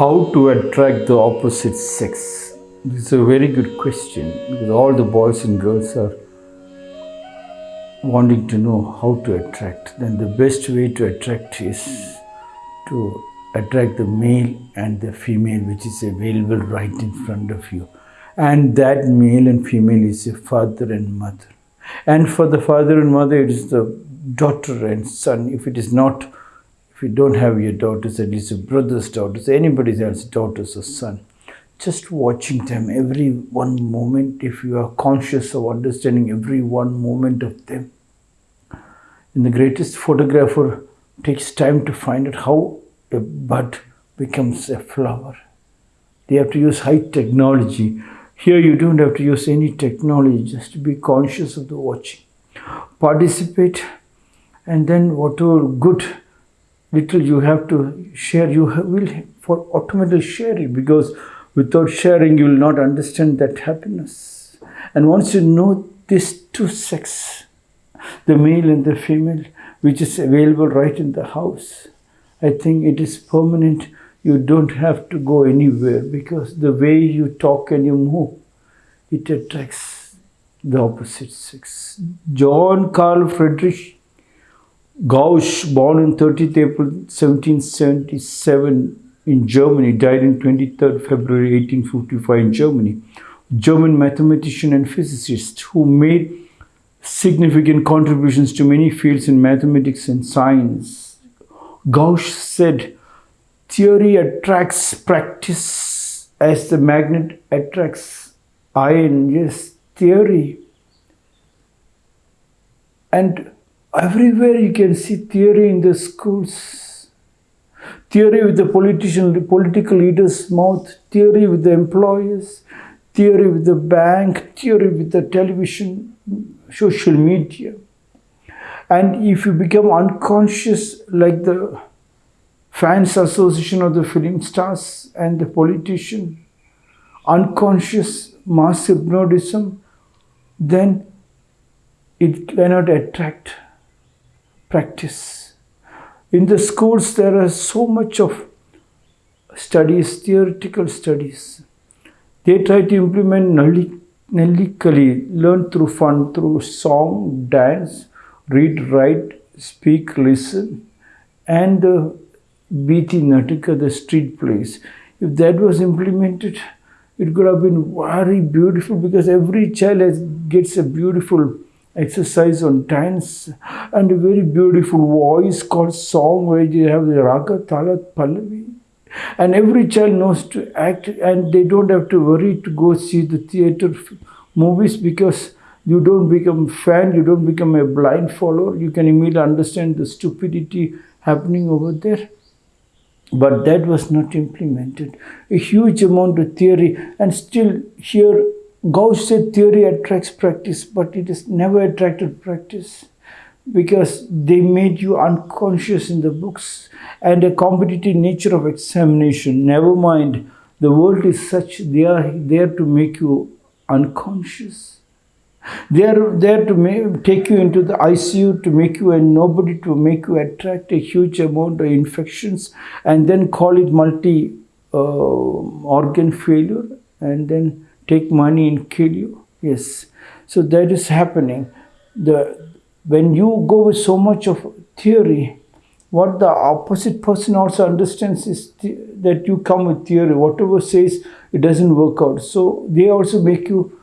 How to attract the opposite sex? This is a very good question because all the boys and girls are wanting to know how to attract. Then the best way to attract is to attract the male and the female which is available right in front of you. And that male and female is a father and mother. And for the father and mother, it is the daughter and son. If it is not, if you don't have your daughters, at least your brother's daughters, anybody else's daughters or son, just watching them every one moment, if you are conscious of understanding every one moment of them. And the greatest photographer takes time to find out how a bud becomes a flower. They have to use high technology. Here you don't have to use any technology, just to be conscious of the watching. Participate and then whatever good little you have to share, you will for automatically share it because without sharing you will not understand that happiness. And once you know these two sex, the male and the female, which is available right in the house, I think it is permanent. You don't have to go anywhere because the way you talk and you move, it attracts the opposite sex. John Carl Friedrich Gauss, born on 30th April 1777 in Germany, died on 23rd February 1855 in Germany. German mathematician and physicist who made significant contributions to many fields in mathematics and science. Gauss said, theory attracts practice as the magnet attracts iron. Yes, theory. And everywhere you can see theory in the schools. Theory with the politician, the political leaders' mouth, theory with the employers, theory with the bank, theory with the television, social media. And if you become unconscious like the fans association of the film stars and the politician, unconscious mass hypnotism, then it cannot attract practice. In the schools, there are so much of studies, theoretical studies. They try to implement Nali Kali, learn through fun, through song, dance, read, write, speak, listen, and uh, Biti Natika, the street plays. If that was implemented, it could have been very beautiful because every child has, gets a beautiful exercise on dance and a very beautiful voice called song where you have the raga, talat, pallavi. And every child knows to act and they don't have to worry to go see the theater movies because you don't become fan, you don't become a blind follower. You can immediately understand the stupidity happening over there. But that was not implemented. A huge amount of theory and still here Gauss said theory attracts practice, but it has never attracted practice because they made you unconscious in the books and a competitive nature of examination. Never mind, the world is such, they are there to make you unconscious. They are there to take you into the ICU, to make you a nobody, to make you attract a huge amount of infections and then call it multi uh, organ failure and then take money and kill you. Yes. So that is happening. The when you go with so much of theory, what the opposite person also understands is that you come with theory. Whatever says it doesn't work out. So they also make you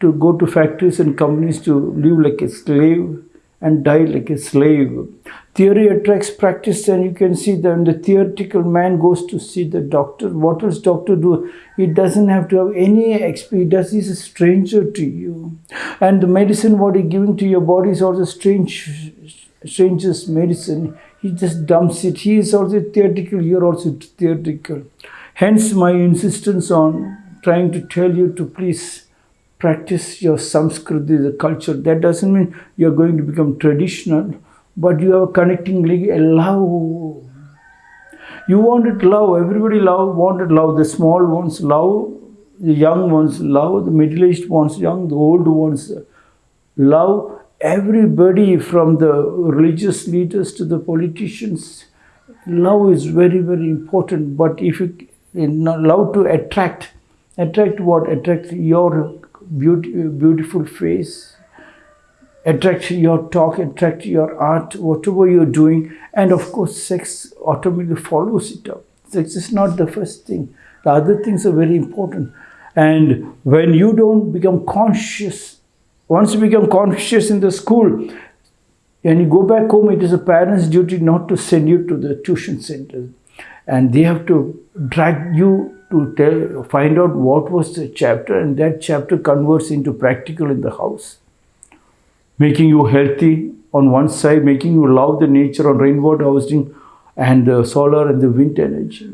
to go to factories and companies to live like a slave and die like a slave. Theory attracts practice and you can see that the theoretical man goes to see the doctor, what does doctor do? He doesn't have to have any experience. He's a stranger to you. And the medicine what he's giving to your body is also strange, strangest medicine. He just dumps it. He is also theoretical, you're also theoretical. Hence my insistence on trying to tell you to please practice your Samskriti, the culture. That doesn't mean you're going to become traditional, but you have connecting love. You wanted love, everybody love, wanted love. The small ones love, the young ones love, the middle-aged ones young, the old ones love. Everybody from the religious leaders to the politicians, love is very, very important. But if you love to attract. Attract what? Attract your beauty, beautiful face, attract your talk, attract your art, whatever you're doing. And of course, sex automatically follows it up. Sex is not the first thing. The other things are very important. And when you don't become conscious, once you become conscious in the school, and you go back home, it is a parent's duty not to send you to the tuition center. And they have to drag you to tell, find out what was the chapter, and that chapter converts into practical in the house. Making you healthy on one side, making you love the nature on rainwater harvesting and the solar and the wind energy.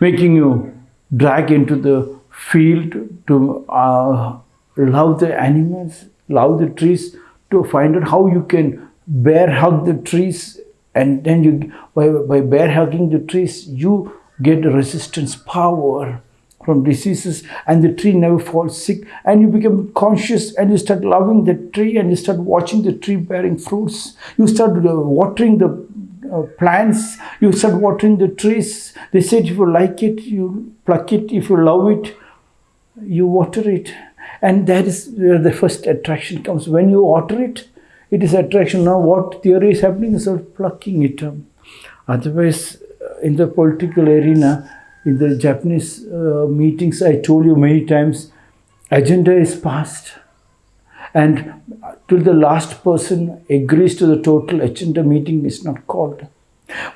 Making you drag into the field to uh, love the animals, love the trees, to find out how you can bear hug the trees and then you by, by bear hugging the trees you get resistance power from diseases and the tree never falls sick. And you become conscious and you start loving the tree and you start watching the tree bearing fruits. You start uh, watering the uh, plants. You start watering the trees. They said if you like it you pluck it. If you love it you water it. And that is where the first attraction comes. When you water it it is attraction. Now what theory is happening? Is of plucking it. Otherwise uh, in the political arena in the japanese uh, meetings i told you many times agenda is passed and till the last person agrees to the total agenda meeting is not called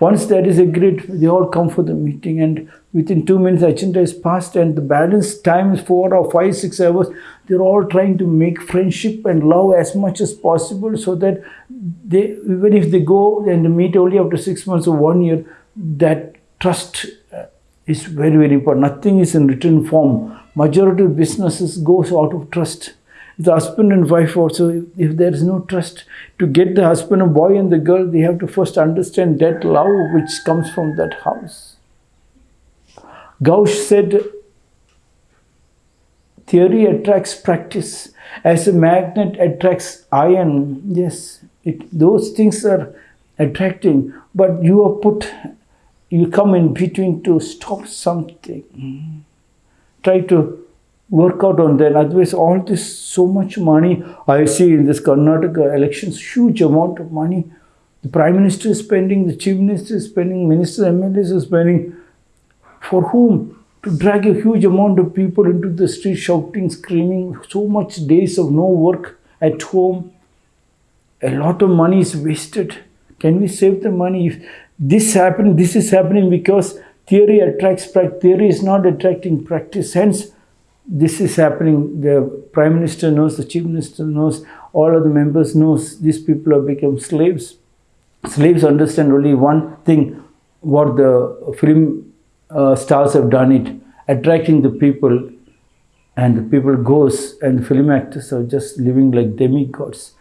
once that is agreed, they all come for the meeting and within two minutes agenda is passed and the balance time is four or five, six hours. They're all trying to make friendship and love as much as possible so that they, even if they go and meet only after six months or one year, that trust is very, very important. Nothing is in written form. Majority of businesses goes out of trust the husband and wife also, if there is no trust, to get the husband and boy and the girl, they have to first understand that love which comes from that house. Gauss said, theory attracts practice as a magnet attracts iron. Yes, it, those things are attracting, but you are put, you come in between to stop something. Try to work out on that. Otherwise, all this so much money I see in this Karnataka elections, huge amount of money. The Prime Minister is spending, the Chief Minister is spending, Ministers, MLAs are spending. For whom? To drag a huge amount of people into the street shouting, screaming, so much days of no work at home. A lot of money is wasted. Can we save the money? If this happened, this is happening because theory attracts practice. Theory is not attracting practice. Hence, this is happening. The Prime Minister knows, the Chief Minister knows, all of the members knows these people have become slaves. Slaves understand only one thing, what the film uh, stars have done it, attracting the people and the people goes and the film actors are just living like demigods.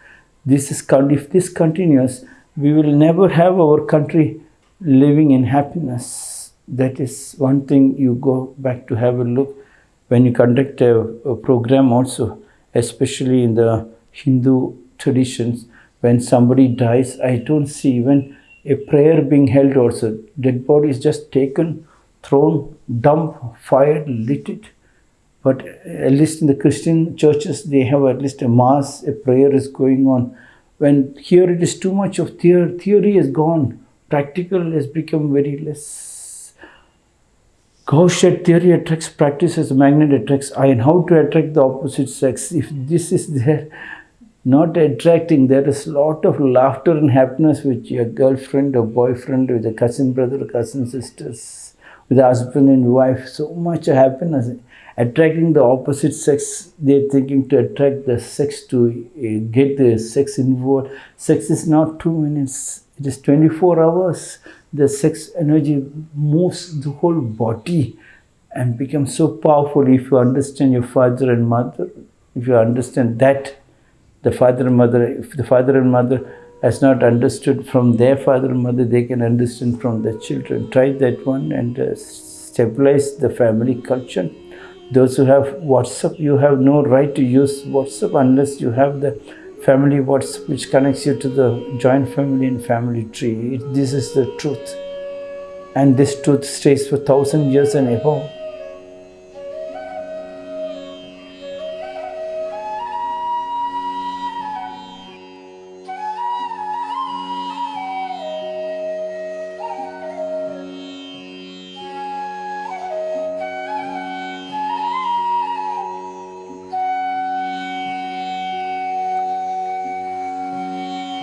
This is, if this continues, we will never have our country living in happiness. That is one thing you go back to have a look when you conduct a, a program also, especially in the Hindu traditions, when somebody dies, I don't see even a prayer being held also. Dead body is just taken, thrown, dumped, fired, lit it. But at least in the Christian churches, they have at least a mass, a prayer is going on. When here it is too much of theory, theory is gone, practical has become very less. Gauss said theory attracts practice as a magnet attracts iron. How to attract the opposite sex? If this is there, not attracting, there is a lot of laughter and happiness with your girlfriend or boyfriend, with a cousin brother, cousin sisters, with a husband and wife. So much happiness. Attracting the opposite sex, they're thinking to attract the sex to uh, get the sex involved. Sex is not two minutes, it is 24 hours the sex energy moves the whole body and becomes so powerful if you understand your father and mother, if you understand that the father and mother, if the father and mother has not understood from their father and mother, they can understand from their children. Try that one and uh, stabilize the family culture. Those who have WhatsApp, you have no right to use WhatsApp unless you have the family WhatsApp which connects you to the joint family and family tree. It, this is the truth. and this truth stays for thousand years and above.